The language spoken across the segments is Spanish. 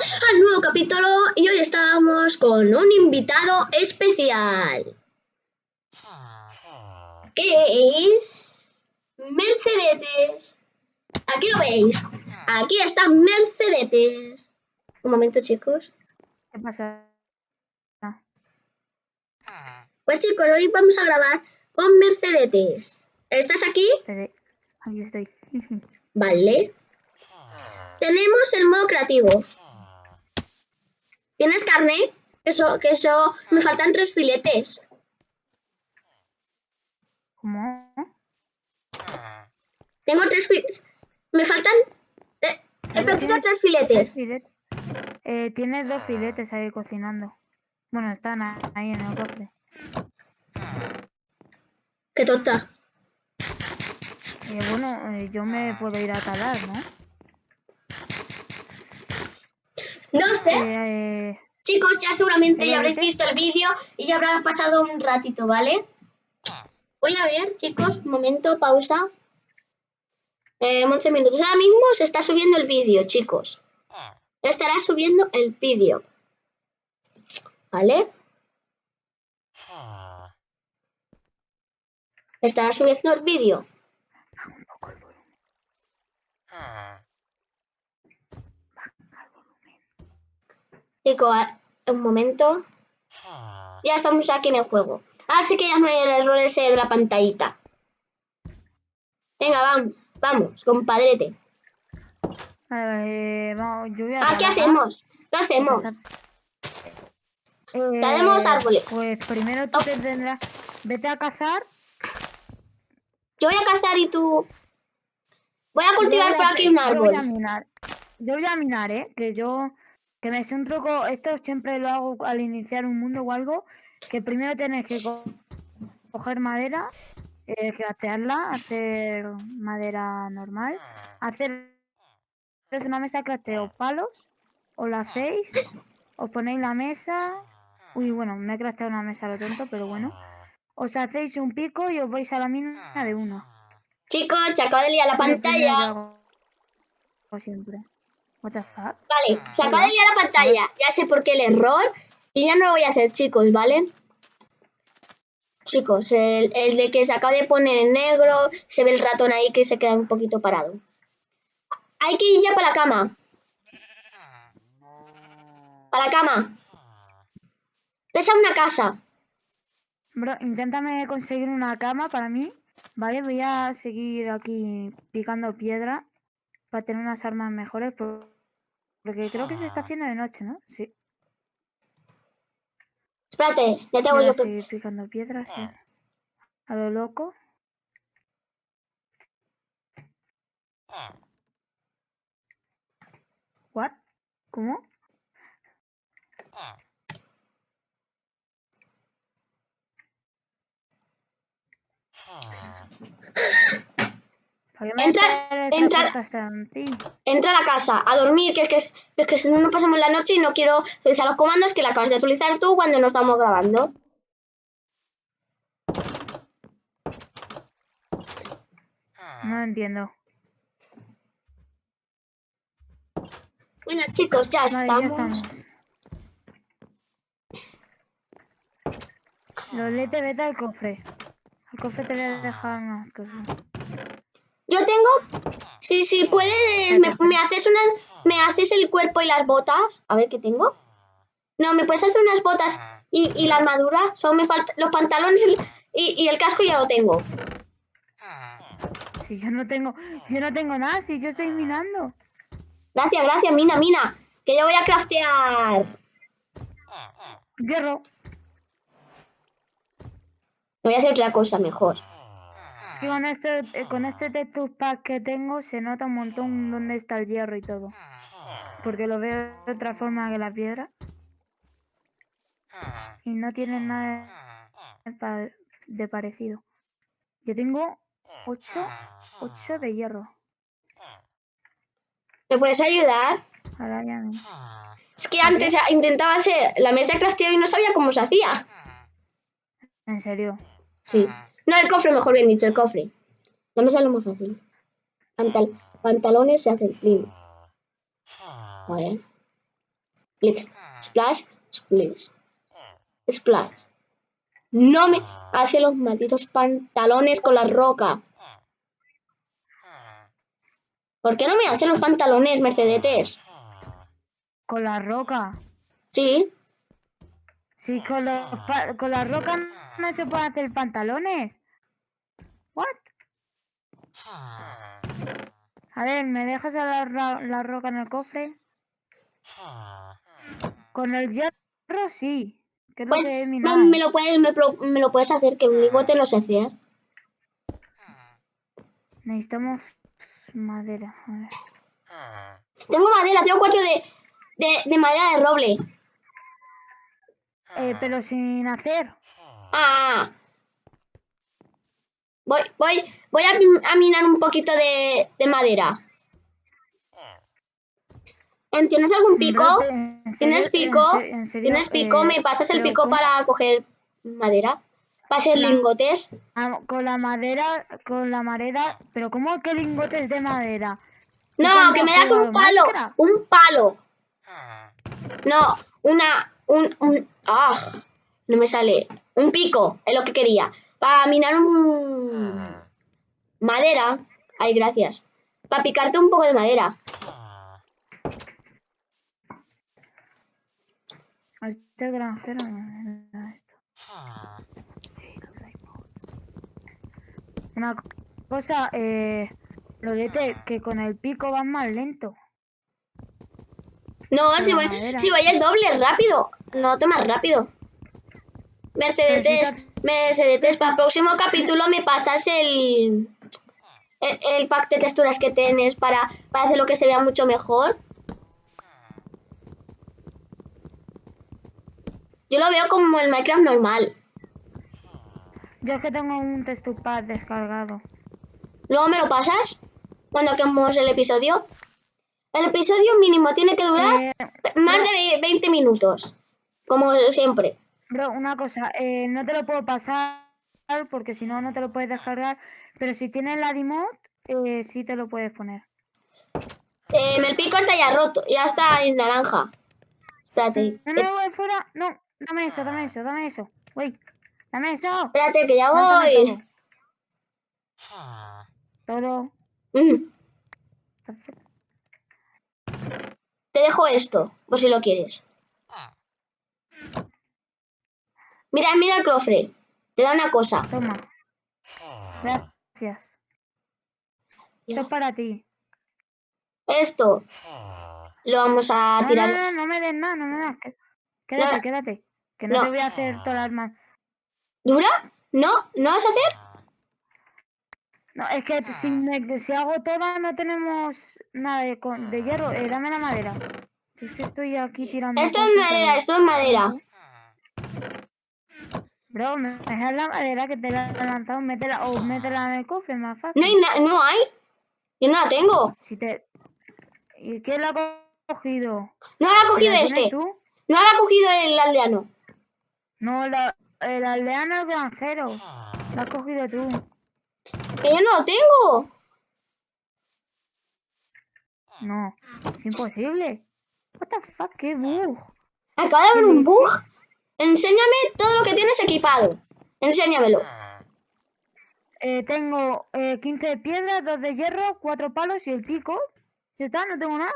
al nuevo capítulo y hoy estamos con un invitado especial. Que es Mercedetes. Aquí lo veis. Aquí está Mercedetes. Un momento, chicos. ¿Qué pasa? Pues chicos, hoy vamos a grabar con Mercedetes. ¿Estás aquí? Aquí estoy. Vale. Tenemos el modo creativo. ¿Tienes carne? Eso, que eso, me faltan tres filetes. ¿Cómo? Tengo tres filetes. Me faltan... eh, he perdido tres filetes. Filet- Eh, tienes dos filetes ahí cocinando. Bueno, están ahí en el cofre. Qué tonta. Eh, bueno, eh, yo me puedo ir a talar, ¿no? No sé. Eh, eh, Chicos, ya seguramente ya habréis visto el vídeo y ya habrá pasado un ratito, ¿vale? Voy a ver, chicos, un momento, pausa. Eh, 11 minutos. Ahora mismo se está subiendo el vídeo, chicos. Estará subiendo el vídeo. ¿Vale? Estará subiendo el vídeo. Chicos, a- un momento. Ya estamos aquí en el juego. Así que ya no hay el error ese de la pantallita. Venga, vamos, vamos, compadrete. vale, vale, vamos, yo voy a Ah, ¿qué hacemos? ¿Qué hacemos? Eh, Talemos árboles. Pues primero tú te tendrás... Vete a cazar. Yo voy a cazar y tú... Voy a cultivar voy por aquí un Yo voy a árbol. minar. Yo voy a minar, ¿eh? Que yo... Que me sé un truco... Esto siempre lo hago al iniciar un mundo o algo. Que primero tienes que co- coger madera, eh, craftearla, hacer madera normal, hacer una mesa de crafteo, palos, os la hacéis, os ponéis la mesa... Uy, bueno, me he crafteado una mesa lo tonto, pero bueno. Os hacéis un pico y os vais a la mina de uno. Chicos, se acaba de liar la pantalla. hago siempre. What the fuck? Vale, se acaba de liar la pantalla. Ya sé por qué el error. Y ya no lo voy a hacer, chicos, ¿vale? Chicos, el, el de que se acaba de poner en negro, se ve el ratón ahí que se queda un poquito parado. Hay que ir ya para la cama. Para la cama. Pesa una casa. Bro, inténtame conseguir una cama para mí. Vale, voy a seguir aquí picando piedra para tener unas armas mejores. por- Porque creo que se está haciendo de noche, ¿no? Sí. Espérate, ya tengo yo. a seguir picando piedras. sí. A lo loco. ¿What? ¿Cómo? ¿Para qué me Entra- a la casa a dormir, que es que, que que si no, no pasamos la noche y no quiero utilizar los comandos que la acabas de utilizar tú cuando no estamos grabando. No entiendo. Bueno, chicos, ya Vale, ya estamos. estamos. Lolete, vete al cofre. Al cofre te voy a dejar unas cosas. Yo tengo. Sí, sí, puedes. Me, me haces una, ¿Me haces el cuerpo y las botas? A ver qué tengo. No, me puedes hacer unas botas y, y la armadura. Solo me faltan los pantalones y, y- el casco ya lo tengo. Si yo no tengo, yo no tengo nada, si yo estoy minando. Gracias, gracias, mina, mina. Que yo voy a craftear. Hierro. Voy a hacer otra cosa mejor. Es que con este, eh, con este texture pack que tengo se nota un montón dónde está el hierro y todo. Porque lo veo de otra forma que la piedra. Y no tiene nada de pa- de parecido. Yo tengo 8, 8 de hierro. ¿Me puedes ayudar? Ahora ya no. Es que antes intentaba hacer la mesa de crafteo y no sabía cómo se hacía. En serio. Sí. No, el cofre, mejor bien dicho, el cofre. Mesa es lo más fácil. Pantal- pantalones se hacen plin. Joder. Splash, splash, splash. Splash. No me hace los malditos pantalones con la roca. ¿Por qué no me hace los pantalones, Mercedes? Con la roca. Sí. Sí, con, los pa- con la roca no se pueden hacer pantalones. What? A ver, ¿me dejas a la, la roca en el cofre? Con el hierro sí. Lo Pues que he me, lo puedes, me, lo puedes hacer, que un ligote no sé hacer. Necesitamos madera. A ver. Tengo madera, tengo cuatro de, de, de madera de roble. Eh, pero sin hacer. Ah. Voy, voy, voy a, min- a minar un poquito de, de madera. ¿Tienes algún pico? Bro, ¿en ¿Tienes pico? ¿Tienes pico? Eh, ¿Me pasas el pico para coger madera? ¿Para hacer lingotes? Con la madera, con la madera, pero ¿cómo que lingotes de madera? No, que me das un palo. Un palo. No, una, un, un, ah, no me sale. Un pico, es lo que quería. Para minar un... Madera. Ay, gracias. Para picarte un poco de madera. Este granjero era esto. Una co- cosa, eh, Lorete, que con el pico vas más lento. No, si voy, si voy el doble, rápido. No, te más rápido. Mercedes, Mercedes, para el próximo capítulo me pasas el, el, el pack de texturas que tienes para, para hacer lo que se vea mucho mejor. Yo lo veo como el Minecraft normal. Yo es que tengo un textupad descargado. Luego me lo pasas cuando acabemos el episodio. El episodio mínimo tiene que durar Eh, más de 20 minutos. Como siempre. bro, una cosa, eh, no te lo puedo pasar porque si no, no te lo puedes descargar. Pero si tienes la Dimod, eh, sí te lo puedes poner. Eh, el pico está ya roto, ya está en naranja. Espérate, No, no, voy fuera. No, dame eso, dame eso, dame eso. Uy, dame eso. espérate que ya voy. Todo. Todo. Mm, te dejo esto, por si lo quieres. Mira, mira el cofre. Te da una cosa. Toma. Gracias. Esto es para ti. Esto lo vamos a No, no, tirar. no, no me des nada, no me das. Qué- Quédate, No. quédate. Que no, No. te voy a hacer todas las más. ¿Dura? ¿No? ¿No vas a hacer? No, es que si, me, si hago todas no tenemos nada de, con- de hierro. Eh, dame la madera. Es que estoy aquí tirando. Esto es madera, esto es madera. Bro, me dejas la madera que te la he lanzado, métela, o métela en el cofre, más fácil. No hay, no hay. Yo no la tengo. Si te... ¿Y quién la ha cogido? No la ha cogido ¿La tienes este. tú? No la ha cogido el aldeano. No, la, el aldeano el granjero. La has cogido tú. Que yo no lo tengo. No, es imposible. What the fuck, qué bug. Acaba de haber un bug. Enséñame todo lo que tienes equipado. Enséñamelo. Eh, tengo eh, 15 de piedra, 2 de hierro, 4 palos y el pico. Ya está, no tengo nada.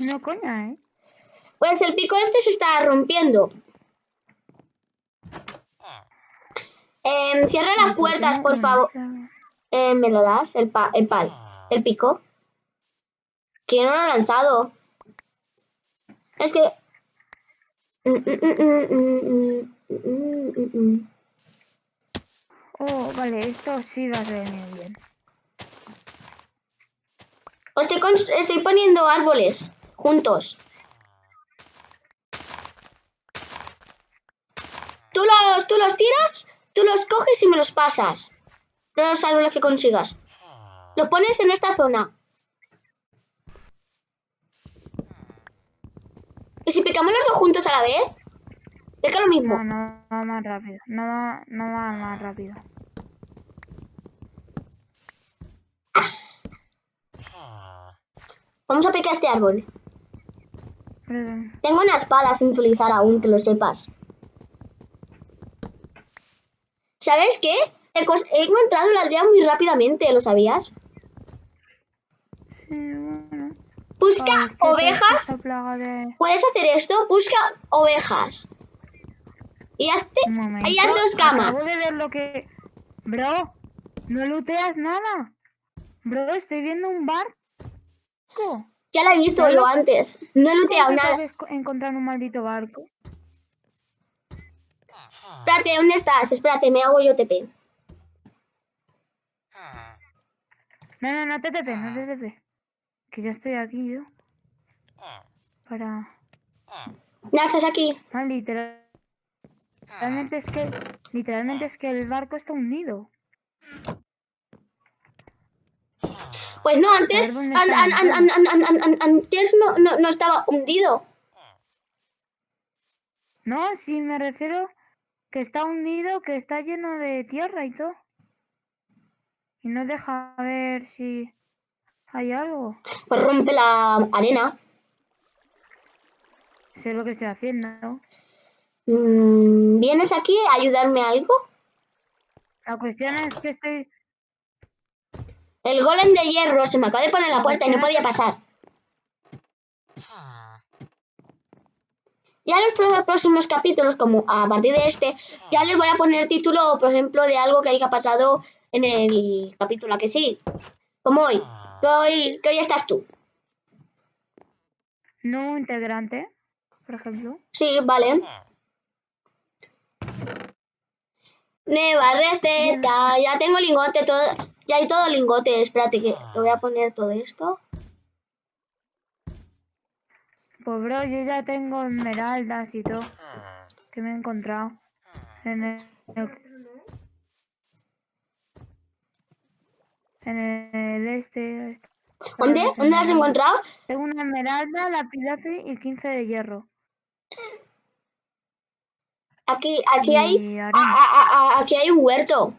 No coña, ¿eh? Pues el pico este se está rompiendo. Em, cierra las puertas, por favor. Eh, ¿Me lo das? El, pa el pal. El pico. Que yo no lo he lanzado. Es que... Mm, mm, mm, mm, mm, mm, mm, mm. Oh, vale, esto sí va a venir bien. Estoy, estoy poniendo árboles juntos. Tú los, tú los tiras, tú los coges y me los pasas. Los árboles que consigas. Los pones en esta zona. ¿Y si picamos los dos juntos a la vez? Es que lo mismo. No, no va más rápido. No va, no va más rápido. Vamos a picar este árbol. Tengo una espada sin utilizar aún, que lo sepas. ¿Sabes qué? He encontrado la aldea muy rápidamente, ¿lo sabías? Sí, bueno. Busca Ay, ¿qué tal ovejas. de- Puedes hacer esto, busca ovejas. Y hazte... Ahí hay dos camas. Acabo de ver lo que... Bro, no looteas nada. Bro, estoy viendo un barco. Ya la he visto yo antes. No he looteado ¿Cómo que nada. encontrar un maldito barco? Espérate, ¿dónde estás? Espérate, me hago yo TP. No, no, no te tepe, no te tepe. Que ya estoy aquí yo. Para... Ya estás aquí. Ah, literal- Literalmente es que... Literalmente es que el barco está hundido. Pues no, antes, antes no, no, no estaba hundido. No, sí, me refiero que está hundido, que está lleno de tierra y todo. Y no deja ver si hay algo. Pues rompe la arena. Sé lo que estoy haciendo. Mm, ¿Vienes aquí a ayudarme a algo? La cuestión es que estoy... El golem de hierro se me acaba de poner en la puerta y no podía pasar. Ya los próximos capítulos, como a partir de este, ya les voy a poner título, por ejemplo, de algo que haya pasado en el capítulo, ¿a que sí? Como hoy, que hoy, que hoy estás tú. No integrante, por ejemplo. Sí, vale. Nueva receta, ya tengo lingote, todo, ya hay todo lingote, espérate que que voy a poner todo esto. Pues bro, yo ya tengo esmeraldas y todo. Que me he encontrado. En el... En el este... este. ¿Dónde? ¿Dónde las has encontrado? Tengo una esmeralda, lapidazo y 15 de hierro. Aquí, aquí hay, a- a- a- aquí hay un huerto.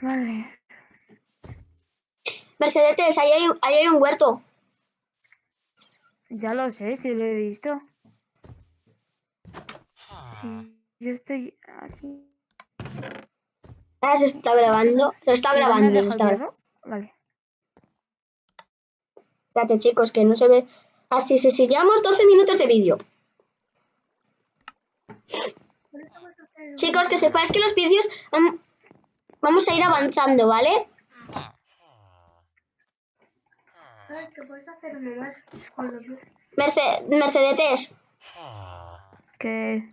Vale. Mercedes, ahí hay, un- ahí hay un huerto. Ya lo sé, si lo he visto. Sí, yo estoy aquí. Ah, se está grabando. Se está ¿Y dónde grabando, está? Vale. Espérate, chicos, que no se ve. Así, sí, sí, llevamos 12 minutos de vídeo. Chicos, que sepáis que los vídeos vam- vamos a ir avanzando, ¿vale? Merce- Mercedetes, Que.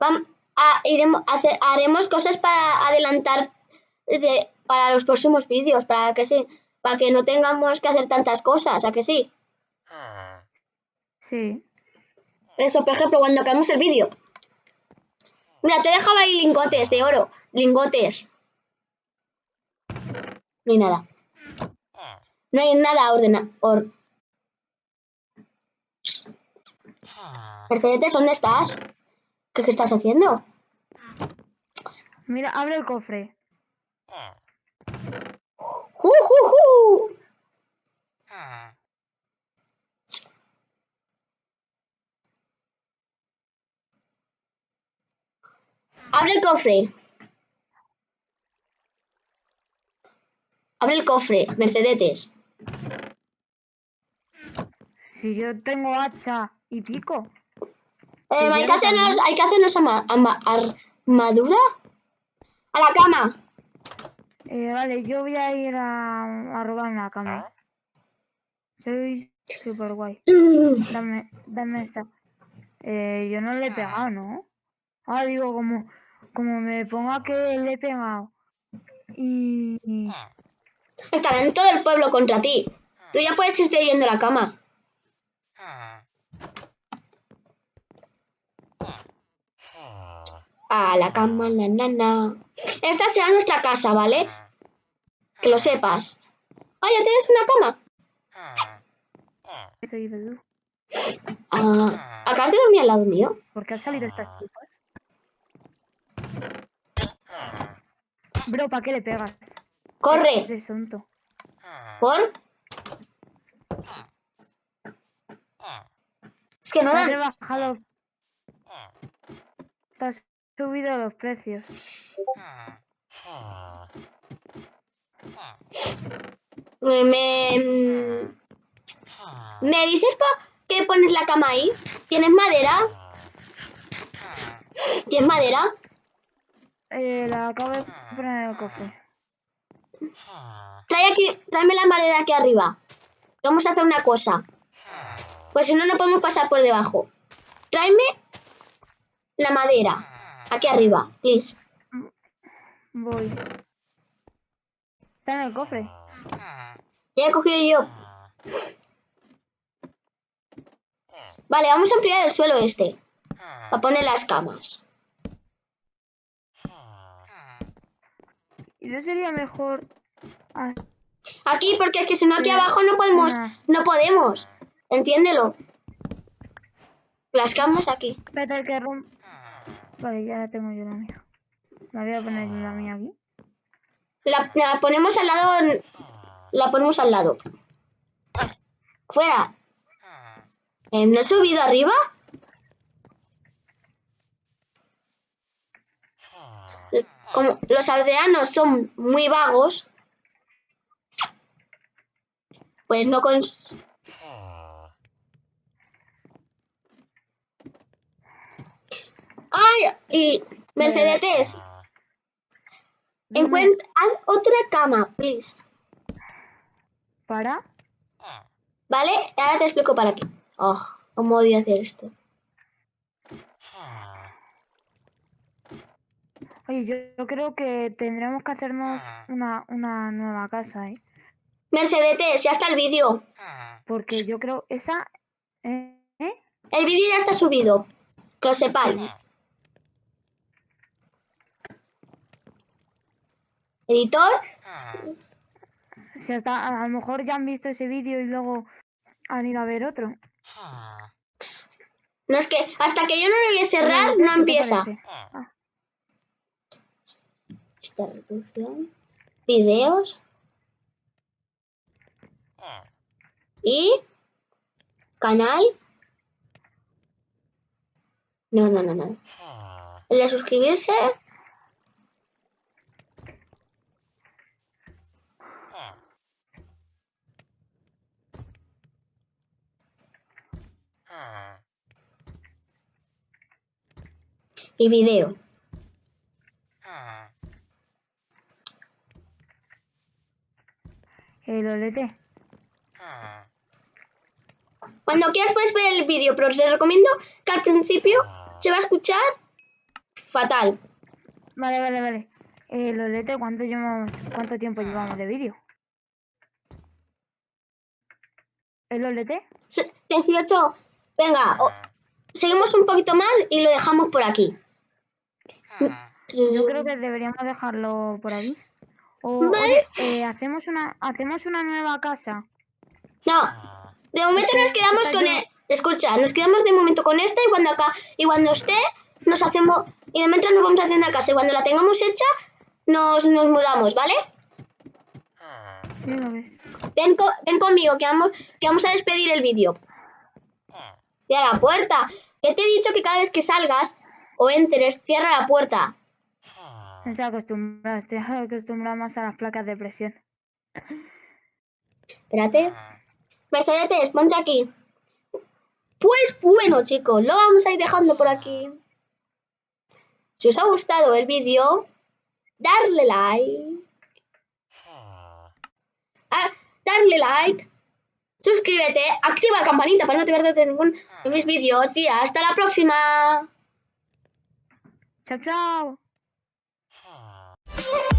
vam- a- iremos, hace- haremos cosas para adelantar de- para los próximos vídeos, para que sí, para que no tengamos que hacer tantas cosas, ¿a que sí? Sí. Eso, por ejemplo, cuando acabemos el vídeo. Mira, te dejaba ahí lingotes de oro. Lingotes. No hay nada. No hay nada ordena. Or... Mercedes, ¿dónde estás? ¿Qué, qué estás haciendo? Mira, abre el cofre. ¡Ju, ju, ju! Abre el cofre. Abre el cofre, Mercedes. Si yo tengo hacha y pico. Eh, ¿Y hay, que hacernos, hay que hacernos ama- ama- armadura. A la cama. Eh, vale, yo voy a ir a, a robar una cama. Soy super guay. Dame, dame esta. Eh, yo no le he pegado, ¿no? Ah, digo, como, como me ponga que le he pegado. Y... y- Estarán todo el pueblo contra ti. Tú ya puedes irte yendo a la cama. A la cama, la nana. Esta será nuestra casa, ¿vale? Que lo sepas. Ah, ya tienes una cama. ¿Qué soy de tú? Ah, ¿Acabas de dormir al lado mío? ¿Por qué han salido estas chicas? Bro, ¿para qué le pegas? Corre. ¿Por? Es que no Se dan. Subido los precios. Me, me, ¿me dices por qué pones la cama ahí? ¿Tienes madera? ¿Tienes madera? Eh, la acabo de poner en el cofre. Trae aquí, tráeme la madera aquí arriba. Vamos a hacer una cosa. Pues si no, no podemos pasar por debajo. Tráeme la madera. Aquí arriba, please. Voy. Está en el cofre. Ya he cogido yo. Vale, vamos a ampliar el suelo este. Para poner las camas. ¿Y no sería mejor Aquí, porque es que si no aquí abajo no podemos. No podemos. Entiéndelo. Las camas aquí. Espérate que rom... Vale, ya la tengo yo la mía. La voy a poner la mía aquí. La, ponemos al lado. La ponemos al lado. Fuera. Eh, ¿No he subido arriba? Como los aldeanos son muy vagos, pues no con... ¡Ay! Y Mercedes, encuentra... Haz otra cama, please. ¿Para? ¿Vale? Ahora te explico para qué. Oh, cómo odio hacer esto. Oye, yo, yo creo que tendremos que hacernos una, una nueva casa, ¿eh? Mercedes, ya está el vídeo. Porque yo creo esa... ¿eh? ¿eh? El vídeo ya está subido. Que lo sepáis. Editor, Si hasta a lo mejor ya han visto ese vídeo y luego han ido a ver otro. no es que hasta que yo no lo voy a cerrar, ¿Qué no empieza. Ah, Esta reproducción, videos y canal. No, no, no, no. El de suscribirse. Y video. el olete. Cuando quieras puedes ver el vídeo, pero te recomiendo que al principio se va a escuchar fatal. Vale, vale, vale. El olete, ¿cuánto, llevamos, ¿cuánto tiempo llevamos de vídeo? ¿El olete? Se- 18. Venga, o- seguimos un poquito más y lo dejamos por aquí. Yo creo que deberíamos dejarlo por aquí. O, Vale. oye, eh, hacemos una hacemos una nueva casa. No, de momento nos quedamos con el... Escucha, nos quedamos de momento con esta y cuando acá y cuando esté nos hacemos y de mientras nos vamos haciendo la casa y cuando la tengamos hecha nos, nos mudamos, ¿vale? Ven, co- ven conmigo que vamos, que vamos a despedir el vídeo. Cierra la puerta. Que te he dicho que cada vez que salgas o entres, cierra la puerta. No estoy acostumbrado, estoy acostumbrado más a las placas de presión. Espérate. Mercedes, ponte aquí. Pues bueno, chicos, lo vamos a ir dejando por aquí. Si os ha gustado el vídeo, darle like. Ah, darle like. Suscríbete, activa la campanita para no te perderte ningún de mis vídeos y hasta la próxima. Tchau, tchau! Ah.